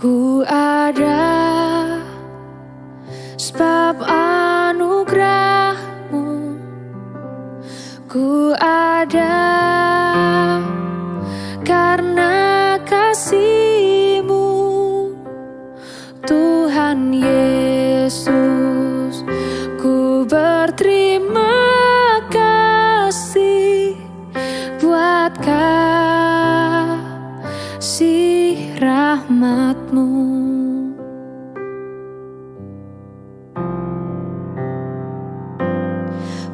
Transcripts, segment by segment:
Ku ada sebab anugerahmu. Ku ada rahmatmu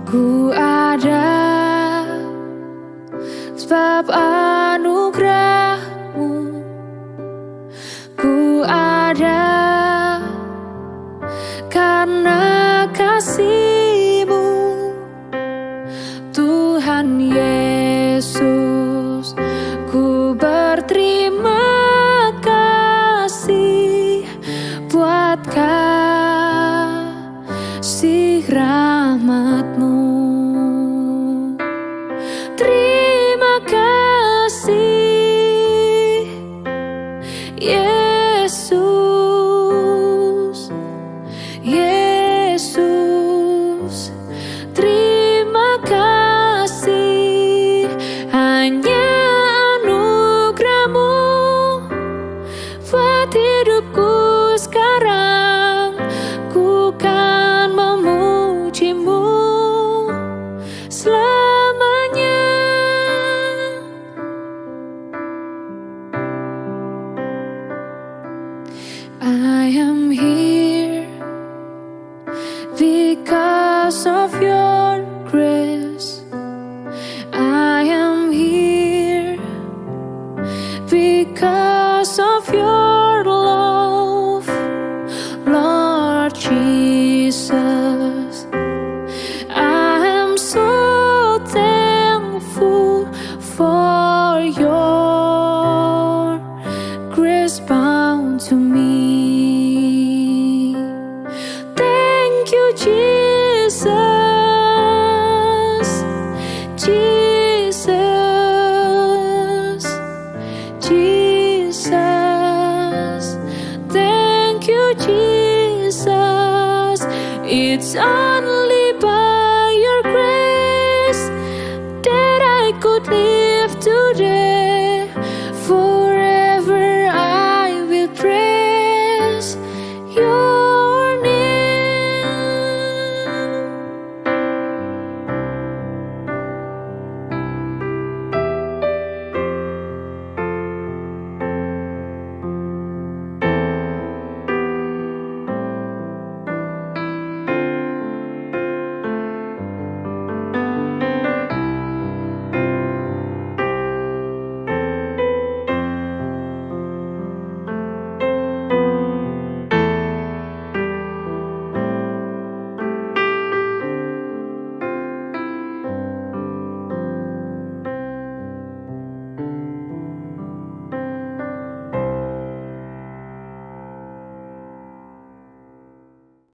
Ku ada sebab anugerahmu. Ku ada karena kasihmu buat kasih rahmatmu. Terima kasih I am here because of your grace. I am here because of your love, Lord Jesus. I am so thankful for your grace to me. Thank you, Jesus. Jesus. Jesus. Thank you, Jesus. It's unlike